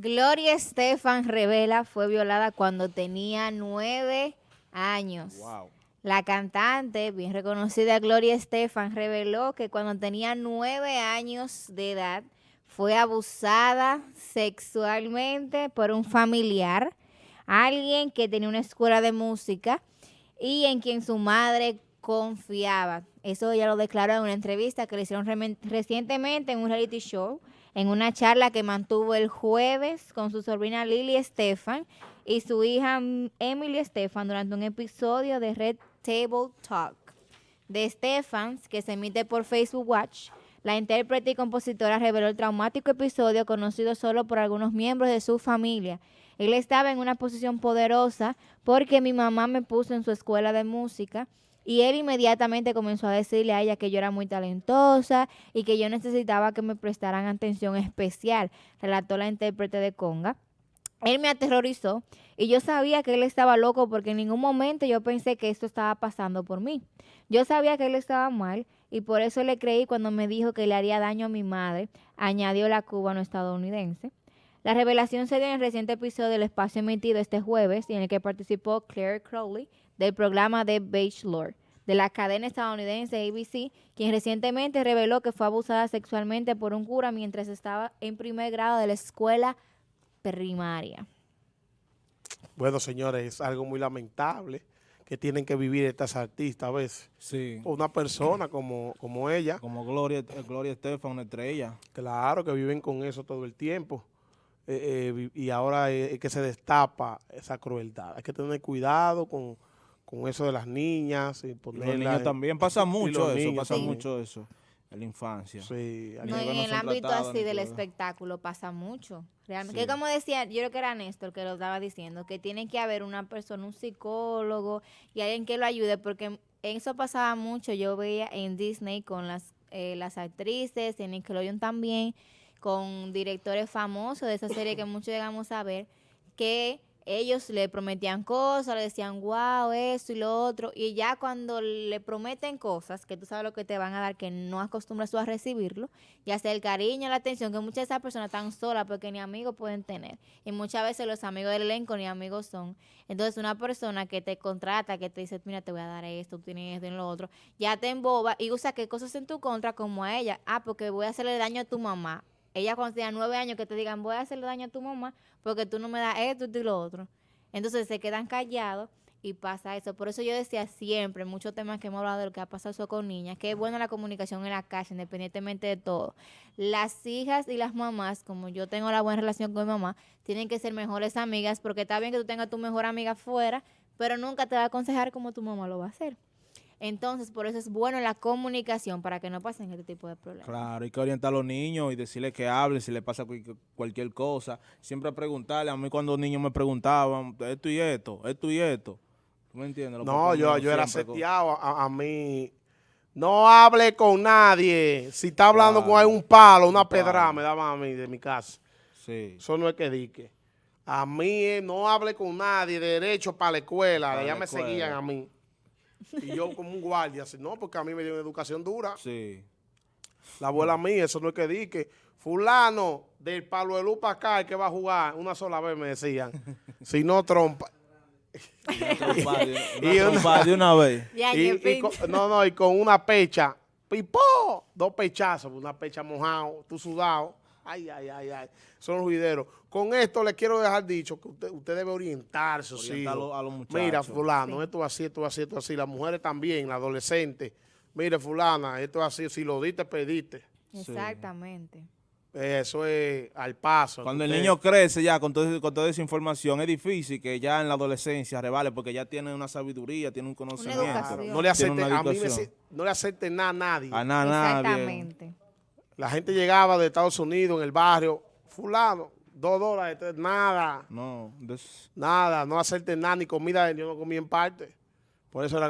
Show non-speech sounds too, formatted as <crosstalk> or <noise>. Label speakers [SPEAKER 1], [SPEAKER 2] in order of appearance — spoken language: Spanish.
[SPEAKER 1] Gloria Estefan revela fue violada cuando tenía nueve años.
[SPEAKER 2] Wow.
[SPEAKER 1] La cantante, bien reconocida Gloria Estefan, reveló que cuando tenía nueve años de edad fue abusada sexualmente por un familiar, alguien que tenía una escuela de música y en quien su madre confiaba. Eso ella lo declaró en una entrevista que le hicieron recientemente en un reality show en una charla que mantuvo el jueves con su sobrina Lily Estefan y su hija Emily Estefan durante un episodio de Red Table Talk de Stefans que se emite por Facebook Watch. La intérprete y compositora reveló el traumático episodio conocido solo por algunos miembros de su familia. Él estaba en una posición poderosa porque mi mamá me puso en su escuela de música y él inmediatamente comenzó a decirle a ella que yo era muy talentosa y que yo necesitaba que me prestaran atención especial, relató la intérprete de Conga. Él me aterrorizó y yo sabía que él estaba loco porque en ningún momento yo pensé que esto estaba pasando por mí. Yo sabía que él estaba mal y por eso le creí cuando me dijo que le haría daño a mi madre, añadió la cubano estadounidense. La revelación se dio en el reciente episodio del espacio emitido este jueves en el que participó Claire Crowley del programa de Bachelor de la cadena estadounidense ABC, quien recientemente reveló que fue abusada sexualmente por un cura mientras estaba en primer grado de la escuela primaria.
[SPEAKER 2] Bueno, señores, es algo muy lamentable que tienen que vivir estas artistas a veces.
[SPEAKER 3] Sí.
[SPEAKER 2] Una persona como, como ella.
[SPEAKER 3] Como Gloria, eh, Gloria Estefan, una estrella.
[SPEAKER 2] Claro, que viven con eso todo el tiempo. Eh, eh, y ahora es que se destapa esa crueldad. Hay que tener cuidado con con eso de las niñas. Y,
[SPEAKER 3] los niños también, pasa mucho eso, pasa mucho eso en la infancia.
[SPEAKER 2] Sí,
[SPEAKER 1] no, en el ámbito así del espectáculo pasa mucho. Realmente, que como decía, yo creo que era Néstor que lo estaba diciendo, que tiene que haber una persona, un psicólogo y alguien que lo ayude, porque eso pasaba mucho, yo veía en Disney con las, eh, las actrices, en Nickelodeon también, con directores famosos de esa serie que muchos llegamos a ver, que ellos le prometían cosas, le decían, wow, eso y lo otro, y ya cuando le prometen cosas, que tú sabes lo que te van a dar, que no acostumbras tú a recibirlo, ya sea el cariño, la atención, que muchas de esas personas están solas porque ni amigos pueden tener, y muchas veces los amigos del elenco ni amigos son. Entonces una persona que te contrata, que te dice, mira, te voy a dar esto, tú tienes esto y lo otro, ya te emboba y usa qué cosas en tu contra como a ella, ah, porque voy a hacerle daño a tu mamá, ella cuando tenía nueve años que te digan voy a hacerle daño a tu mamá porque tú no me das esto y lo otro. Entonces se quedan callados y pasa eso. Por eso yo decía siempre, muchos temas que hemos hablado de lo que ha pasado con niñas, que es buena la comunicación en la casa, independientemente de todo. Las hijas y las mamás, como yo tengo la buena relación con mi mamá, tienen que ser mejores amigas, porque está bien que tú tengas tu mejor amiga fuera, pero nunca te va a aconsejar como tu mamá lo va a hacer. Entonces, por eso es bueno la comunicación para que no pasen este tipo de problemas.
[SPEAKER 3] Claro, hay que orientar a los niños y decirles que hablen si les pasa cualquier cosa. Siempre preguntarle. A mí cuando los niños me preguntaban esto y esto, esto y esto. ¿Tú me entiendes?
[SPEAKER 2] no, yo, yo era seteado a, mí. No hable con nadie. Si está hablando con un palo, una pedra, me daba a mí de mi casa.
[SPEAKER 3] Sí.
[SPEAKER 2] Eso no es que dique. A mí no hable con nadie, derecho para la escuela. ya me seguían a mí. Y yo como un guardia, así, no, porque a mí me dio una educación dura.
[SPEAKER 3] Sí.
[SPEAKER 2] La abuela mía, eso no es que di que fulano del palo de luz para acá, que va a jugar una sola vez, me decían. <laughs> si no, trompa.
[SPEAKER 3] y una, <laughs> de una vez. <laughs>
[SPEAKER 2] y, no, no, y con una pecha, pipó, dos pechazos, una pecha mojado, tú sudado. Ay, ay, ay, ay. Son los juideros. Con esto le quiero dejar dicho que usted, usted debe orientarse. sí.
[SPEAKER 3] a, los muchachos.
[SPEAKER 2] Mira, fulano, esto así, esto así, esto así. Las mujeres también, la adolescente. Mire, fulana, esto así. Si lo diste, pediste.
[SPEAKER 1] Exactamente.
[SPEAKER 2] Eso es al paso.
[SPEAKER 3] Cuando el niño crece ya con, con toda esa información, es difícil que ya en la adolescencia revale porque ya tiene una sabiduría, tiene un conocimiento.
[SPEAKER 2] no le acepte, a mí no le acepte nada a nadie.
[SPEAKER 3] A nada,
[SPEAKER 1] Exactamente.
[SPEAKER 2] La gente llegaba de Estados Unidos en el barrio, fulano, dos dólares, nada.
[SPEAKER 3] No.
[SPEAKER 2] Nada, no hacerte nada, ni comida, yo no comí en parte. Por eso era